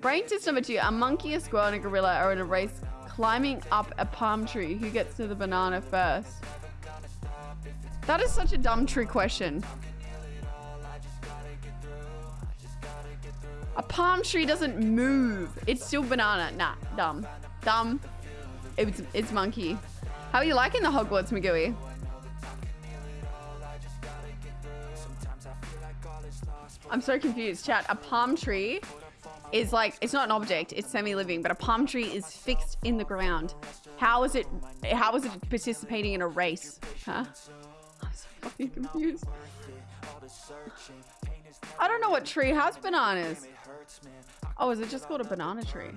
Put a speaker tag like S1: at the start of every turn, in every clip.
S1: Brain test number two. A monkey, a squirrel, and a gorilla are in a race climbing up a palm tree. Who gets to the banana first? That is such a dumb trick question. A palm tree doesn't move. It's still banana. Nah, dumb. Dumb. It's, it's monkey. How are you liking the Hogwarts, Magui? I'm so confused, chat. A palm tree is like, it's not an object, it's semi-living, but a palm tree is fixed in the ground. How is it, how is it participating in a race? Huh? I'm so fucking confused. I don't know what tree has bananas. Oh, is it just called a banana tree?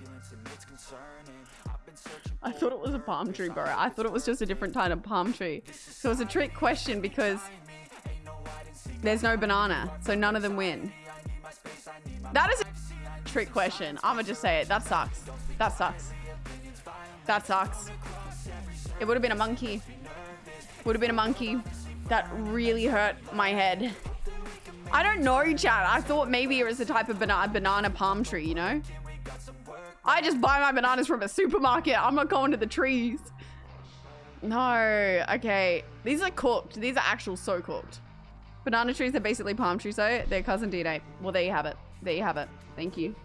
S1: I thought it was a palm tree, bro. I thought it was just a different kind of palm tree. So it's a trick question because there's no banana, so none of them win. That is trick question. I'ma just say it. That sucks. That sucks. That sucks. It would have been a monkey. Would have been a monkey. That really hurt my head. I don't know, chat. I thought maybe it was a type of banana palm tree, you know? I just buy my bananas from a supermarket. I'm not going to the trees. No, okay. These are cooked. These are actual so cooked. Banana trees are basically palm trees though. They're cousin DNA. Well, there you have it. There you have it. Thank you.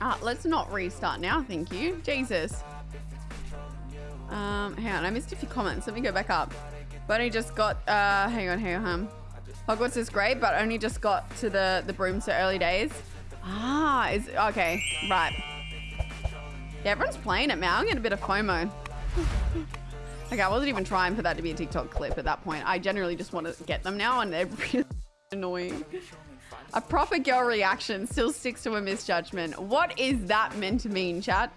S1: Ah, let's not restart now. Thank you. Jesus. Um, hang on. I missed a few comments. Let me go back up. But I just got, uh, hang on, hang on. Hogwarts is great, but only just got to the, the broom so early days. Ah, is, okay, right. Yeah, everyone's playing it, man. I'm getting a bit of FOMO. okay, I wasn't even trying for that to be a TikTok clip at that point. I generally just want to get them now, and they're really annoying. A proper girl reaction still sticks to a misjudgment. What is that meant to mean, chat?